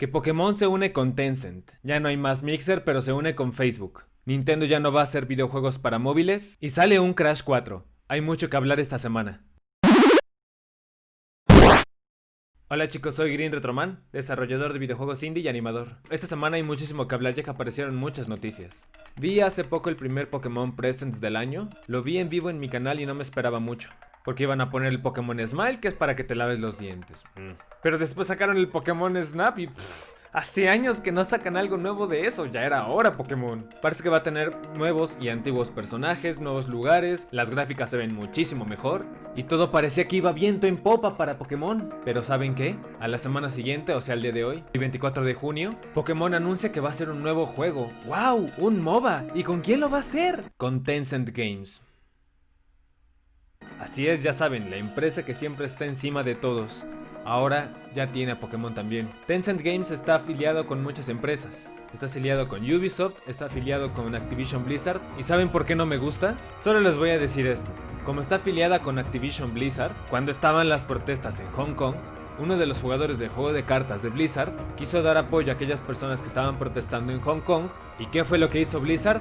Que Pokémon se une con Tencent. Ya no hay más Mixer, pero se une con Facebook. Nintendo ya no va a hacer videojuegos para móviles. Y sale un Crash 4. Hay mucho que hablar esta semana. Hola chicos, soy Green Retroman, desarrollador de videojuegos indie y animador. Esta semana hay muchísimo que hablar ya que aparecieron muchas noticias. Vi hace poco el primer Pokémon Presents del año, lo vi en vivo en mi canal y no me esperaba mucho. Porque iban a poner el Pokémon Smile, que es para que te laves los dientes. Mm. Pero después sacaron el Pokémon Snap y... hace años que no sacan algo nuevo de eso, ya era hora Pokémon. Parece que va a tener nuevos y antiguos personajes, nuevos lugares, las gráficas se ven muchísimo mejor. Y todo parecía que iba viento en popa para Pokémon. Pero ¿saben qué? A la semana siguiente, o sea el día de hoy, el 24 de junio, Pokémon anuncia que va a ser un nuevo juego. ¡Wow! ¡Un MOBA! ¿Y con quién lo va a hacer? Con Tencent Games. Así es, ya saben, la empresa que siempre está encima de todos. Ahora ya tiene a Pokémon también. Tencent Games está afiliado con muchas empresas. Está afiliado con Ubisoft, está afiliado con Activision Blizzard. ¿Y saben por qué no me gusta? Solo les voy a decir esto. Como está afiliada con Activision Blizzard, cuando estaban las protestas en Hong Kong, uno de los jugadores del juego de cartas de Blizzard quiso dar apoyo a aquellas personas que estaban protestando en Hong Kong. ¿Y qué fue lo que hizo Blizzard?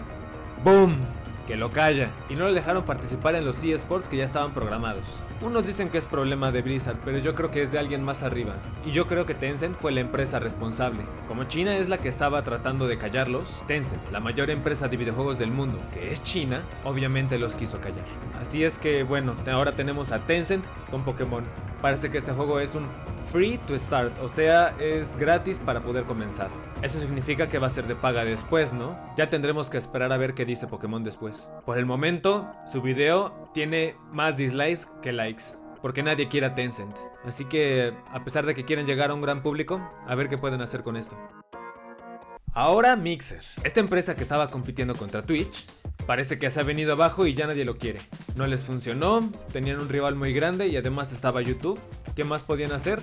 ¡Boom! Que lo calla, y no le dejaron participar en los eSports que ya estaban programados. Unos dicen que es problema de Blizzard, pero yo creo que es de alguien más arriba, y yo creo que Tencent fue la empresa responsable. Como China es la que estaba tratando de callarlos, Tencent, la mayor empresa de videojuegos del mundo, que es China, obviamente los quiso callar. Así es que bueno, ahora tenemos a Tencent con Pokémon. Parece que este juego es un free to start, o sea, es gratis para poder comenzar. Eso significa que va a ser de paga después, ¿no? Ya tendremos que esperar a ver qué dice Pokémon después. Por el momento, su video tiene más dislikes que likes. Porque nadie quiere a Tencent. Así que, a pesar de que quieren llegar a un gran público, a ver qué pueden hacer con esto. Ahora Mixer. Esta empresa que estaba compitiendo contra Twitch Parece que se ha venido abajo y ya nadie lo quiere. No les funcionó, tenían un rival muy grande y además estaba YouTube. ¿Qué más podían hacer?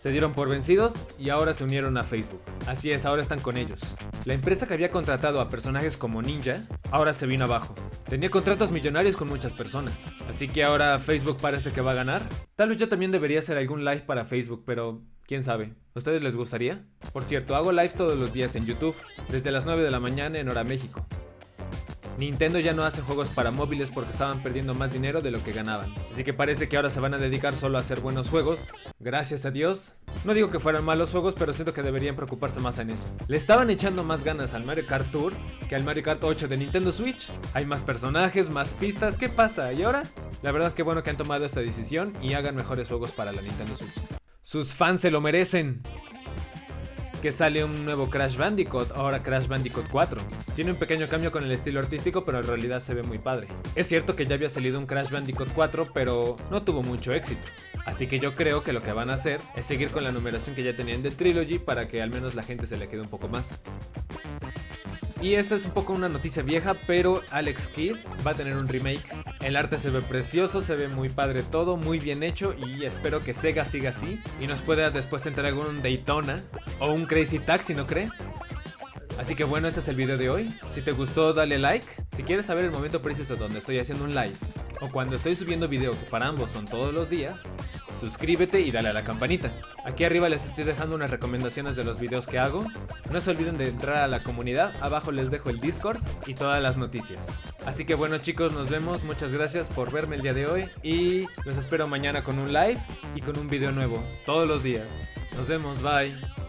Se dieron por vencidos y ahora se unieron a Facebook. Así es, ahora están con ellos. La empresa que había contratado a personajes como Ninja, ahora se vino abajo. Tenía contratos millonarios con muchas personas. Así que ahora Facebook parece que va a ganar. Tal vez yo también debería hacer algún live para Facebook, pero quién sabe. ¿A ustedes les gustaría? Por cierto, hago live todos los días en YouTube, desde las 9 de la mañana en hora México. Nintendo ya no hace juegos para móviles porque estaban perdiendo más dinero de lo que ganaban. Así que parece que ahora se van a dedicar solo a hacer buenos juegos. Gracias a Dios. No digo que fueran malos juegos, pero siento que deberían preocuparse más en eso. Le estaban echando más ganas al Mario Kart Tour que al Mario Kart 8 de Nintendo Switch. Hay más personajes, más pistas. ¿Qué pasa? ¿Y ahora? La verdad que bueno que han tomado esta decisión y hagan mejores juegos para la Nintendo Switch. Sus fans se lo merecen que sale un nuevo Crash Bandicoot, ahora Crash Bandicoot 4. Tiene un pequeño cambio con el estilo artístico, pero en realidad se ve muy padre. Es cierto que ya había salido un Crash Bandicoot 4, pero no tuvo mucho éxito. Así que yo creo que lo que van a hacer es seguir con la numeración que ya tenían de Trilogy para que al menos la gente se le quede un poco más. Y esta es un poco una noticia vieja, pero Alex Kidd va a tener un remake. El arte se ve precioso, se ve muy padre todo, muy bien hecho y espero que Sega siga así y nos pueda después entregar un Daytona o un Crazy Taxi, ¿no cree? Así que bueno, este es el video de hoy. Si te gustó, dale like. Si quieres saber el momento preciso donde estoy haciendo un live o cuando estoy subiendo video, que para ambos son todos los días, suscríbete y dale a la campanita. Aquí arriba les estoy dejando unas recomendaciones de los videos que hago. No se olviden de entrar a la comunidad, abajo les dejo el Discord y todas las noticias. Así que bueno chicos, nos vemos, muchas gracias por verme el día de hoy y los espero mañana con un live y con un video nuevo, todos los días. Nos vemos, bye.